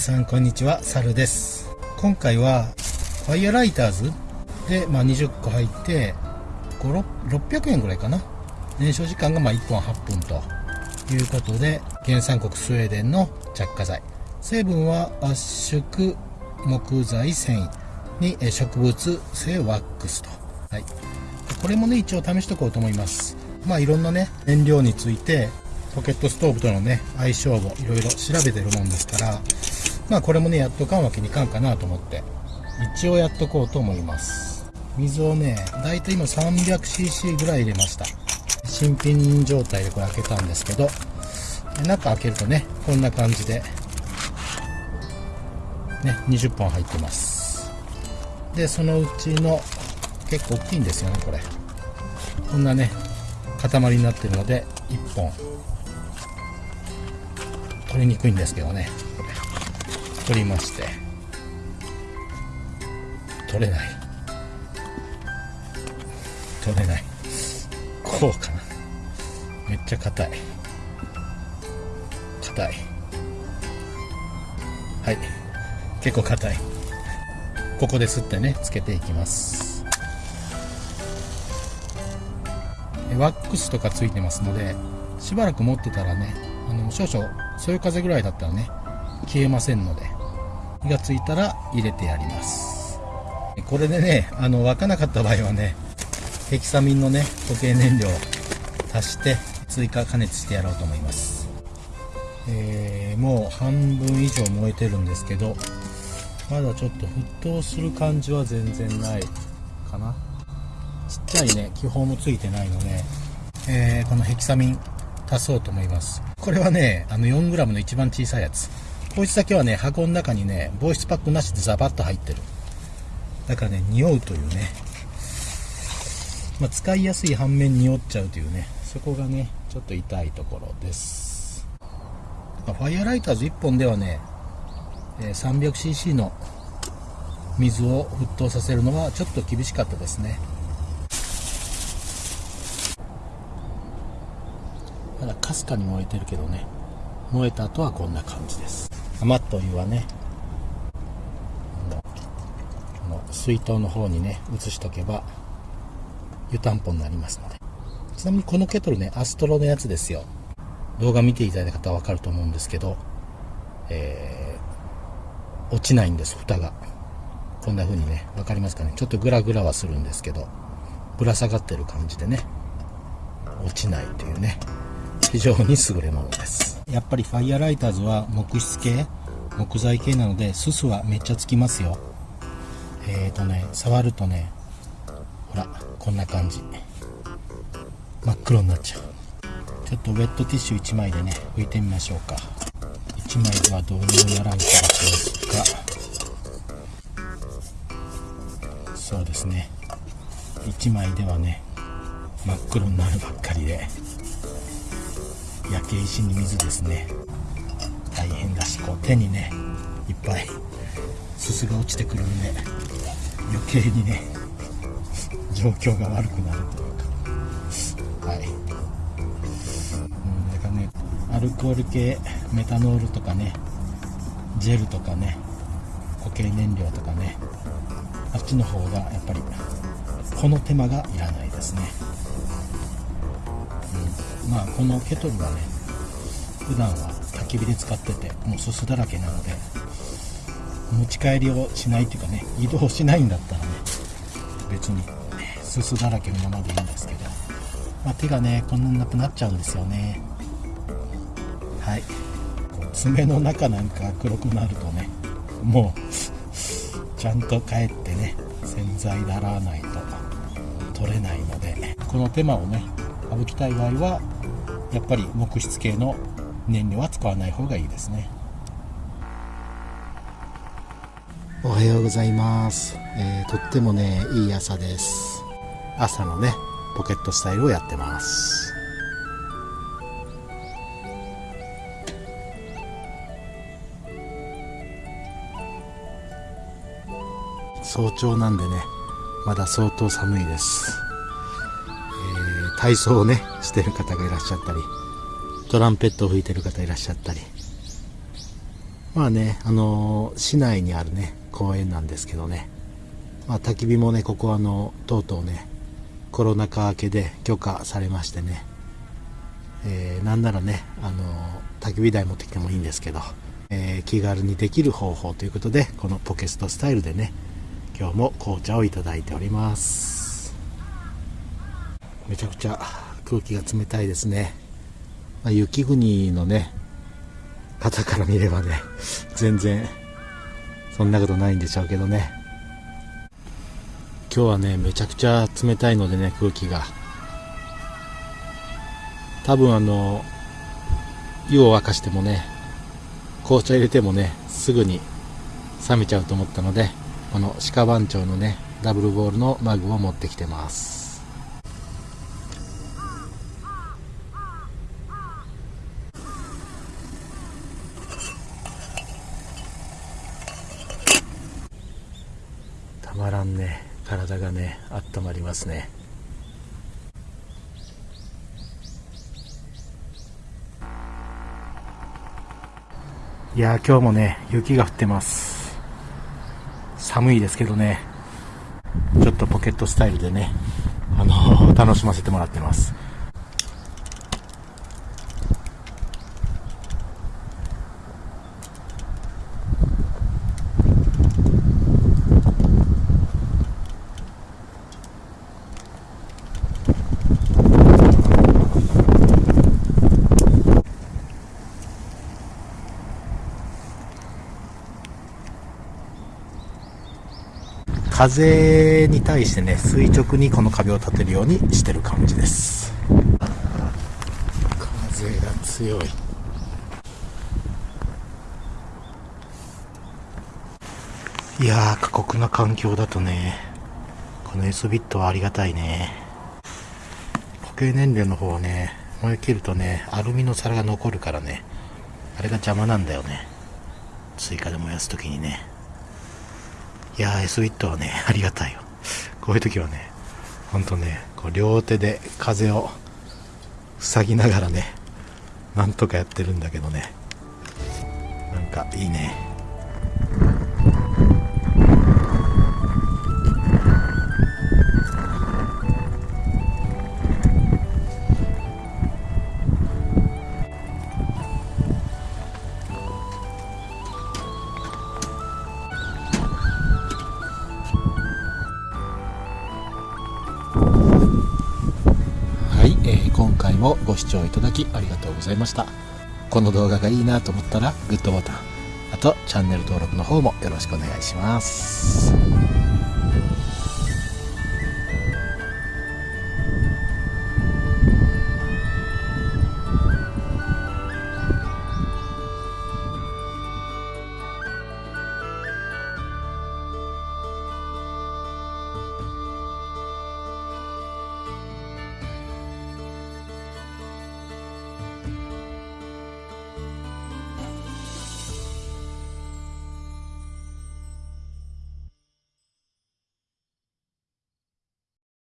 さんこんにちは、サルです。今回は、ファイアライターズで、まあ、20個入って、600円ぐらいかな。燃焼時間がまあ1本8分ということで、原産国スウェーデンの着火剤。成分は圧縮木材繊維に植物性ワックスと。はい。これもね、一応試しとこうと思います。まあいろんなね、燃料について、ポケットストーブとのね、相性をいろいろ調べてるもんですから、まあこれもね、やっとかんわけにいかんかなと思って、一応やっとこうと思います。水をね、だいたい今 300cc ぐらい入れました。新品状態でこれ開けたんですけど、中開けるとね、こんな感じで、ね、20本入ってます。で、そのうちの、結構大きいんですよね、これ。こんなね、塊になってるので、1本。取りにくいんですけどね、取りまして。取れない。取れない。こうかな。めっちゃ硬い。硬い。はい。結構硬い。ここですってね、つけていきます。ワックスとかついてますので、しばらく持ってたらね、あの少々、そういう風ぐらいだったらね、消えませんので、火がついたら入れてやります。これでね、あの、沸かなかった場合はね、ヘキサミンのね、固形燃料を足して追加加熱してやろうと思います。えー、もう半分以上燃えてるんですけど、まだちょっと沸騰する感じは全然ないかな。ちっちゃいね、気泡もついてないので、えー、このヘキサミン足そうと思います。これはね、あの 4g の一番小さいやつ。こいつだけはね、箱の中にね、防湿パックなしでザバッと入ってる。だからね、匂うというね、まあ、使いやすい反面匂っちゃうというね、そこがね、ちょっと痛いところです。ファイアライターズ1本ではね、300cc の水を沸騰させるのはちょっと厳しかったですね。まだかすかに燃えてるけどね、燃えた後はこんな感じです。余ったお湯はね、水筒の方にね、移しとけば湯たんぽになりますので。ちなみにこのケトルね、アストロのやつですよ。動画見ていただいた方はわかると思うんですけど、えー、落ちないんです、蓋が。こんな風にね、わかりますかね。ちょっとグラグラはするんですけど、ぶら下がってる感じでね、落ちないというね、非常に優れものです。やっぱりファイアライターズは木質系、木材系なので、すすはめっちゃつきますよ。えーとね、触るとね、ほら、こんな感じ。真っ黒になっちゃう。ちょっとウェットティッシュ1枚でね、拭いてみましょうか。1枚ではどうにもならん気がしますが、そうですね。1枚ではね、真っ黒になるばっかりで、焼け石に水ですね。大変だし、こう手にね、いっぱいすすが落ちてくるんで、余計にね、状況が悪くなるというか。はい。うんだからねアルコール系メタノールとかねジェルとかね固形燃料とかねあっちの方がやっぱりこの手間がいらないですね、まあこのケトルはね普段は焚き火で使っててもうすすだらけなので持ち帰りをしないっていうかね移動しないんだったらね別にすすだらけのままでいいんですけど、まあ、手がねこんなになくなっちゃうんですよね。はい。爪の中なんか黒くなるとねもうちゃんと帰ってね洗剤で洗わないと取れないのでこの手間をね省きたい場合はやっぱり木質系の燃料は使わない方がいいですね。おはようございます、えー、とってもねいい朝です。朝のねポケットスタイルをやってます。早朝なんでねまだ相当寒いです、体操をねしてる方がいらっしゃったりトランペットを吹いてる方いらっしゃったり。まあね、あのー、市内にあるね、公園なんですけどね、まあ、焚き火もね、ここはあの、とうとうね、コロナ禍明けで許可されましてね、えー、なんならね、あのー、焚き火台持ってきてもいいんですけど、えー、気軽にできる方法ということで、このポケストスタイルでね、今日も紅茶をいただいております。めちゃくちゃ空気が冷たいですね。まあ、雪国のね、方から見ればね、全然、そんなことないんでしょうけどね。今日はね、めちゃくちゃ冷たいのでね、空気が。多分あの、湯を沸かしてもね、紅茶入れてもね、すぐに冷めちゃうと思ったので、この鹿番長のね、ダブルボールのマグを持ってきてます。たまらんね体がね温ますね。いや今日もね雪が降ってます。寒いですけどね。ちょっとポケットスタイルでねあの楽しませてもらってます。風に対してね垂直にこの壁を立てるようにしてる感じです。風が強い。いや過酷な環境だとねこの S ビットはありがたいね。固形燃料の方はね燃え切るとねアルミの皿が残るからねあれが邪魔なんだよね。追加で燃やす時にね。いやー S ウィットはね、ありがたいよ。こういう時はね、ほんとね、こう両手で風を塞ぎながらね、なんとかやってるんだけどね、なんかいいね。もご視聴いただきありがとうございました。この動画がいいなと思ったらグッドボタンあとチャンネル登録の方もよろしくお願いします。